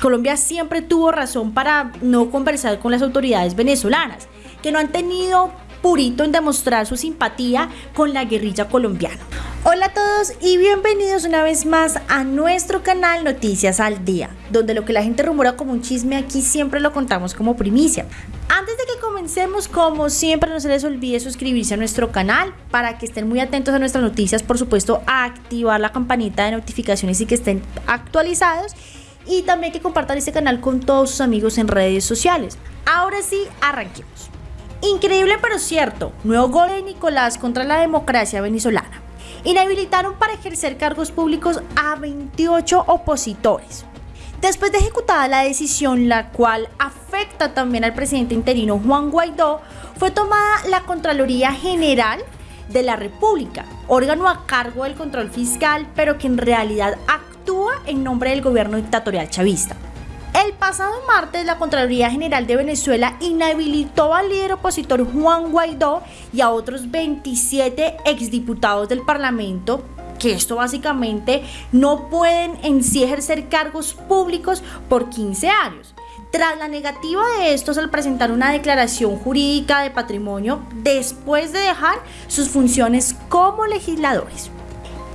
Colombia siempre tuvo razón para no conversar con las autoridades venezolanas, que no han tenido purito en demostrar su simpatía con la guerrilla colombiana. Hola a todos y bienvenidos una vez más a nuestro canal Noticias al Día, donde lo que la gente rumora como un chisme aquí siempre lo contamos como primicia. Antes de que comencemos, como siempre, no se les olvide suscribirse a nuestro canal para que estén muy atentos a nuestras noticias, por supuesto, a activar la campanita de notificaciones y que estén actualizados y también que compartan este canal con todos sus amigos en redes sociales. Ahora sí, arranquemos. Increíble pero cierto, nuevo gol de Nicolás contra la democracia venezolana. Inhabilitaron para ejercer cargos públicos a 28 opositores. Después de ejecutada la decisión, la cual afecta también al presidente interino Juan Guaidó, fue tomada la Contraloría General de la República, órgano a cargo del control fiscal, pero que en realidad en nombre del gobierno dictatorial chavista. El pasado martes, la Contraloría General de Venezuela inhabilitó al líder opositor Juan Guaidó y a otros 27 exdiputados del Parlamento que esto básicamente no pueden en sí ejercer cargos públicos por 15 años. Tras la negativa de estos al presentar una declaración jurídica de patrimonio después de dejar sus funciones como legisladores.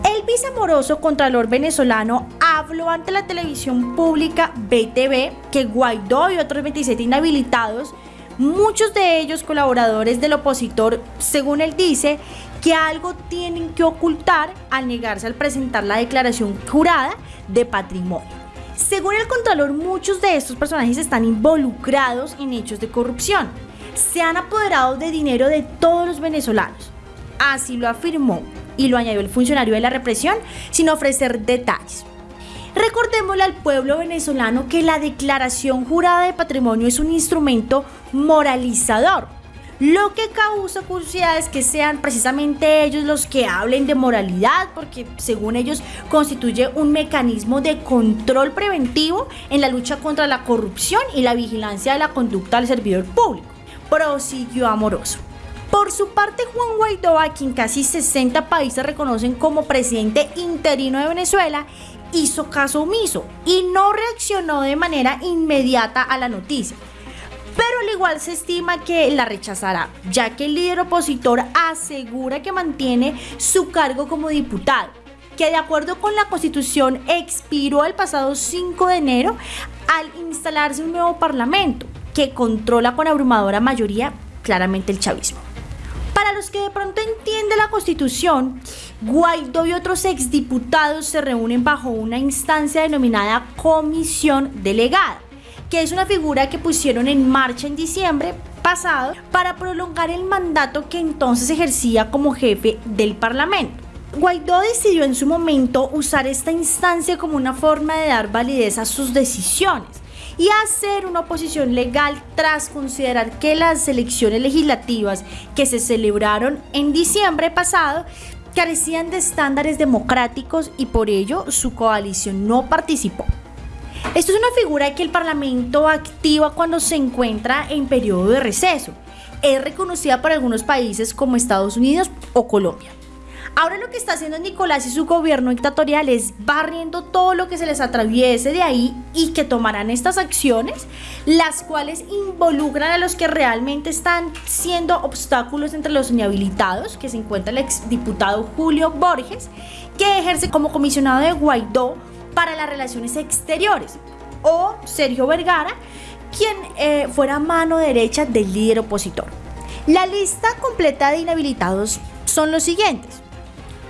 El viceamoroso contralor venezolano habló ante la televisión pública BTV que Guaidó y otros 27 inhabilitados, muchos de ellos colaboradores del opositor, según él dice, que algo tienen que ocultar al negarse al presentar la declaración jurada de patrimonio. Según el Contralor, muchos de estos personajes están involucrados en hechos de corrupción. Se han apoderado de dinero de todos los venezolanos. Así lo afirmó y lo añadió el funcionario de la represión sin ofrecer detalles. Recordémosle al pueblo venezolano que la declaración jurada de patrimonio es un instrumento moralizador, lo que causa curiosidad es que sean precisamente ellos los que hablen de moralidad, porque según ellos constituye un mecanismo de control preventivo en la lucha contra la corrupción y la vigilancia de la conducta del servidor público. Prosiguió Amoroso. Por su parte, Juan Guaidó, a quien casi 60 países reconocen como presidente interino de Venezuela, hizo caso omiso y no reaccionó de manera inmediata a la noticia. Pero al igual se estima que la rechazará, ya que el líder opositor asegura que mantiene su cargo como diputado, que de acuerdo con la constitución expiró el pasado 5 de enero al instalarse un nuevo parlamento que controla con abrumadora mayoría claramente el chavismo. Para los que de pronto entienden la constitución, Guaidó y otros exdiputados se reúnen bajo una instancia denominada comisión delegada, que es una figura que pusieron en marcha en diciembre pasado para prolongar el mandato que entonces ejercía como jefe del Parlamento. Guaidó decidió en su momento usar esta instancia como una forma de dar validez a sus decisiones y hacer una oposición legal tras considerar que las elecciones legislativas que se celebraron en diciembre pasado carecían de estándares democráticos y por ello su coalición no participó. Esto es una figura que el Parlamento activa cuando se encuentra en periodo de receso. Es reconocida por algunos países como Estados Unidos o Colombia. Ahora lo que está haciendo Nicolás y su gobierno dictatorial es barriendo todo lo que se les atraviese de ahí y que tomarán estas acciones, las cuales involucran a los que realmente están siendo obstáculos entre los inhabilitados, que se encuentra el exdiputado Julio Borges, que ejerce como comisionado de Guaidó para las relaciones exteriores, o Sergio Vergara, quien eh, fuera mano derecha del líder opositor. La lista completa de inhabilitados son los siguientes.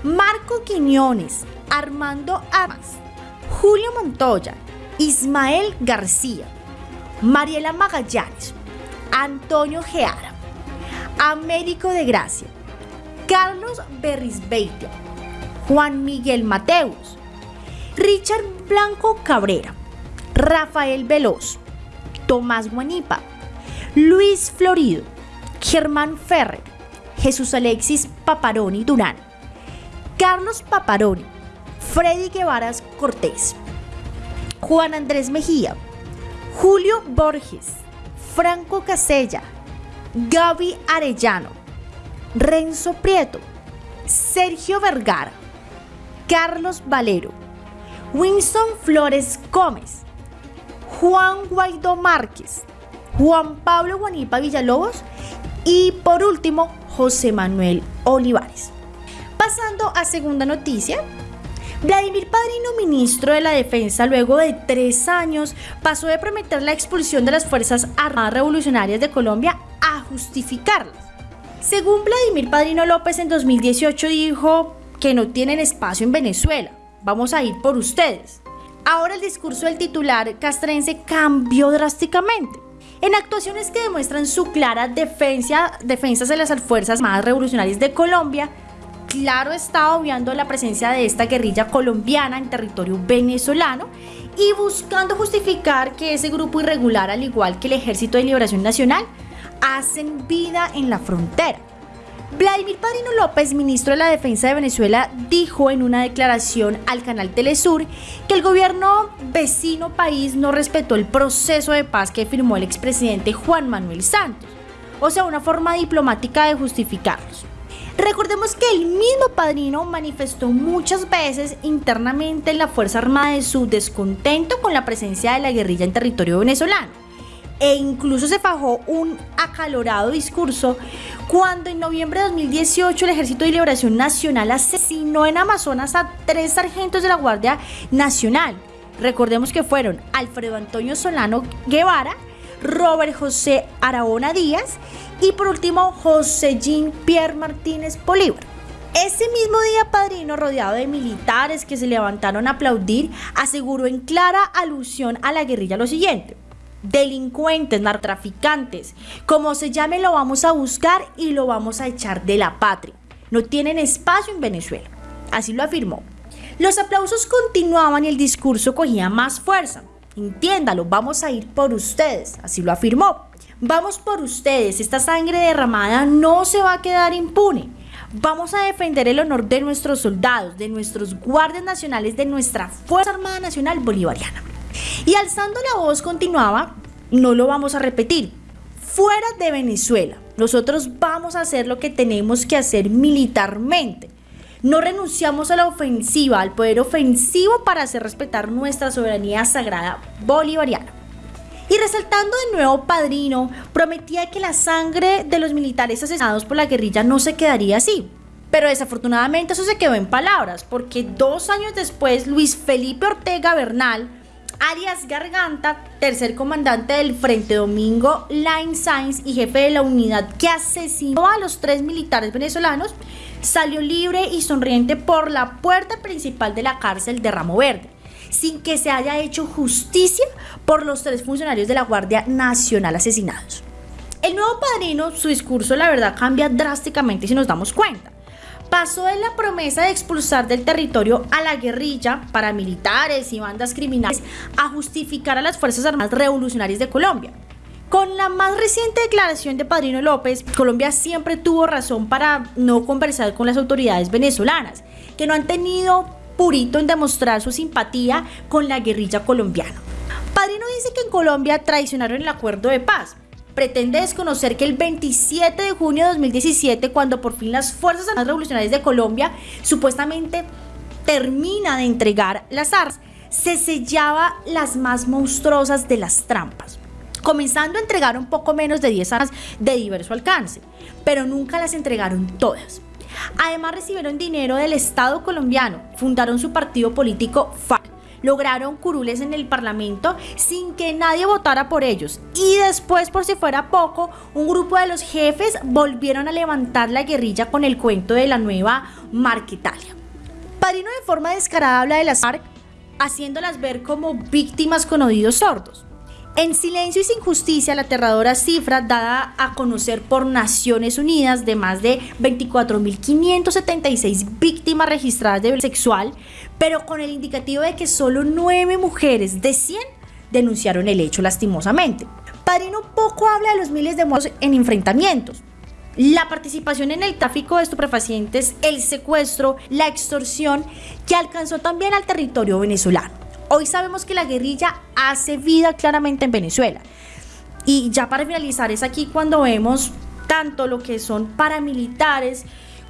Marco Quiñones, Armando Amas, Julio Montoya, Ismael García, Mariela Magallanes, Antonio Geara, Américo de Gracia, Carlos Berrisbeitia, Juan Miguel Mateus, Richard Blanco Cabrera, Rafael Veloz, Tomás Guanipa, Luis Florido, Germán Ferrer, Jesús Alexis Paparoni Durán, Carlos Paparoni, Freddy Guevaras Cortés, Juan Andrés Mejía, Julio Borges, Franco Casella, Gaby Arellano, Renzo Prieto, Sergio Vergara, Carlos Valero, Winston Flores Gómez, Juan Guaidó Márquez, Juan Pablo Guanipa Villalobos y por último José Manuel Olivares. Pasando a segunda noticia, Vladimir Padrino, ministro de la Defensa, luego de tres años, pasó de prometer la expulsión de las Fuerzas Armadas Revolucionarias de Colombia a justificarlas. Según Vladimir Padrino López en 2018 dijo que no tienen espacio en Venezuela, vamos a ir por ustedes. Ahora el discurso del titular castrense cambió drásticamente. En actuaciones que demuestran su clara defensa, defensas de las fuerzas armadas revolucionarias de Colombia, claro está obviando la presencia de esta guerrilla colombiana en territorio venezolano y buscando justificar que ese grupo irregular, al igual que el Ejército de Liberación Nacional, hacen vida en la frontera. Vladimir Padrino López, ministro de la Defensa de Venezuela, dijo en una declaración al canal Telesur que el gobierno vecino país no respetó el proceso de paz que firmó el expresidente Juan Manuel Santos, o sea, una forma diplomática de justificarlos. Recordemos que el mismo padrino manifestó muchas veces internamente en la Fuerza Armada de su descontento con la presencia de la guerrilla en territorio venezolano. E incluso se fajó un acalorado discurso cuando en noviembre de 2018 el Ejército de Liberación Nacional asesinó en Amazonas a tres sargentos de la Guardia Nacional. Recordemos que fueron Alfredo Antonio Solano Guevara, Robert José Aragona Díaz y por último José Jean Pierre Martínez Bolívar. Ese mismo día, Padrino, rodeado de militares que se levantaron a aplaudir, aseguró en clara alusión a la guerrilla lo siguiente. Delincuentes, narcotraficantes, como se llame lo vamos a buscar y lo vamos a echar de la patria. No tienen espacio en Venezuela. Así lo afirmó. Los aplausos continuaban y el discurso cogía más fuerza. Entiéndalo, vamos a ir por ustedes, así lo afirmó. Vamos por ustedes, esta sangre derramada no se va a quedar impune. Vamos a defender el honor de nuestros soldados, de nuestros guardias nacionales, de nuestra Fuerza Armada Nacional Bolivariana. Y alzando la voz continuaba, no lo vamos a repetir, fuera de Venezuela, nosotros vamos a hacer lo que tenemos que hacer militarmente. No renunciamos a la ofensiva, al poder ofensivo para hacer respetar nuestra soberanía sagrada bolivariana. Y resaltando de nuevo Padrino, prometía que la sangre de los militares asesinados por la guerrilla no se quedaría así. Pero desafortunadamente eso se quedó en palabras, porque dos años después Luis Felipe Ortega Bernal, alias Garganta, tercer comandante del Frente Domingo Line Sainz y jefe de la unidad que asesinó a los tres militares venezolanos, salió libre y sonriente por la puerta principal de la cárcel de Ramo Verde sin que se haya hecho justicia por los tres funcionarios de la Guardia Nacional asesinados. El nuevo padrino, su discurso la verdad cambia drásticamente si nos damos cuenta. Pasó de la promesa de expulsar del territorio a la guerrilla, paramilitares y bandas criminales a justificar a las Fuerzas Armadas Revolucionarias de Colombia. Con la más reciente declaración de Padrino López, Colombia siempre tuvo razón para no conversar con las autoridades venezolanas, que no han tenido purito en demostrar su simpatía con la guerrilla colombiana. Padrino dice que en Colombia traicionaron el acuerdo de paz. Pretende desconocer que el 27 de junio de 2017, cuando por fin las Fuerzas Armadas Revolucionarias de Colombia supuestamente termina de entregar las armas, se sellaba las más monstruosas de las trampas comenzando a entregar un poco menos de 10 armas de diverso alcance, pero nunca las entregaron todas. Además recibieron dinero del Estado colombiano, fundaron su partido político FARC, lograron curules en el Parlamento sin que nadie votara por ellos. Y después, por si fuera poco, un grupo de los jefes volvieron a levantar la guerrilla con el cuento de la nueva Marquetalia. Padrino de forma descarada habla de las FARC, haciéndolas ver como víctimas con oídos sordos. En silencio y sin justicia, la aterradora cifra dada a conocer por Naciones Unidas de más de 24.576 víctimas registradas de violencia sexual, pero con el indicativo de que solo 9 mujeres de 100 denunciaron el hecho lastimosamente. Padrino poco habla de los miles de muertos en enfrentamientos, la participación en el tráfico de estupefacientes, el secuestro, la extorsión que alcanzó también al territorio venezolano. Hoy sabemos que la guerrilla hace vida claramente en Venezuela. Y ya para finalizar es aquí cuando vemos tanto lo que son paramilitares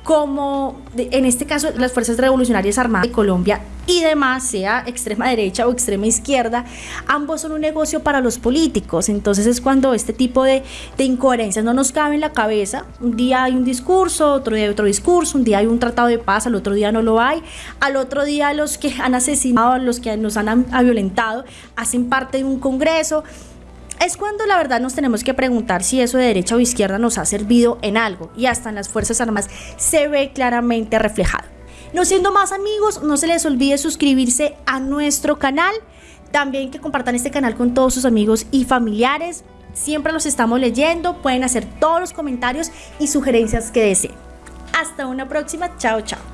como en este caso las Fuerzas Revolucionarias Armadas de Colombia y demás, sea extrema derecha o extrema izquierda, ambos son un negocio para los políticos. Entonces es cuando este tipo de, de incoherencias no nos cabe en la cabeza. Un día hay un discurso, otro día hay otro discurso, un día hay un tratado de paz, al otro día no lo hay, al otro día los que han asesinado, los que nos han violentado, hacen parte de un congreso es cuando la verdad nos tenemos que preguntar si eso de derecha o izquierda nos ha servido en algo y hasta en las Fuerzas Armadas se ve claramente reflejado. No siendo más amigos, no se les olvide suscribirse a nuestro canal, también que compartan este canal con todos sus amigos y familiares. Siempre los estamos leyendo, pueden hacer todos los comentarios y sugerencias que deseen. Hasta una próxima, chao chao.